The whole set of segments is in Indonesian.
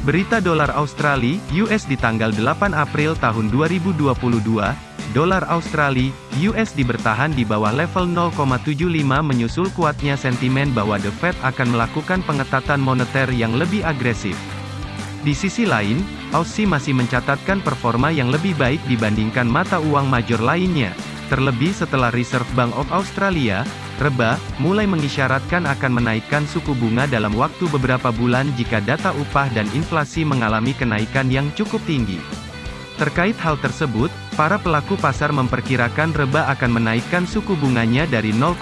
Berita dolar Australia, US di tanggal 8 April tahun 2022, dolar Australia, USD bertahan di bawah level 0,75 menyusul kuatnya sentimen bahwa The Fed akan melakukan pengetatan moneter yang lebih agresif. Di sisi lain, Aussie masih mencatatkan performa yang lebih baik dibandingkan mata uang major lainnya. Terlebih setelah Reserve Bank of Australia, RBA, mulai mengisyaratkan akan menaikkan suku bunga dalam waktu beberapa bulan jika data upah dan inflasi mengalami kenaikan yang cukup tinggi. Terkait hal tersebut, para pelaku pasar memperkirakan RBA akan menaikkan suku bunganya dari 0,1%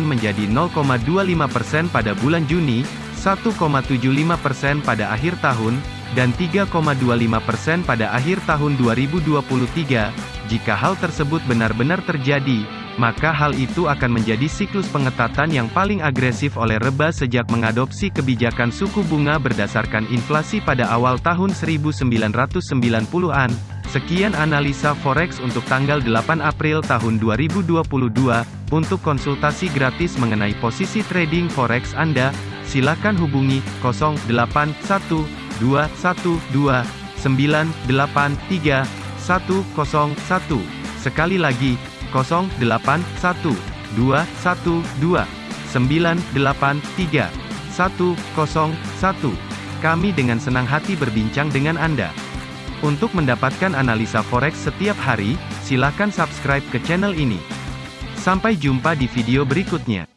menjadi 0,25% pada bulan Juni, 1,75% pada akhir tahun, dan 3,25% pada akhir tahun 2023. Jika hal tersebut benar-benar terjadi, maka hal itu akan menjadi siklus pengetatan yang paling agresif oleh Reba sejak mengadopsi kebijakan suku bunga berdasarkan inflasi pada awal tahun 1990-an. Sekian analisa forex untuk tanggal 8 April tahun 2022. Untuk konsultasi gratis mengenai posisi trading forex Anda, silakan hubungi 081212983101. Sekali lagi, 081212983101. Kami dengan senang hati berbincang dengan Anda. Untuk mendapatkan analisa forex setiap hari, silakan subscribe ke channel ini. Sampai jumpa di video berikutnya.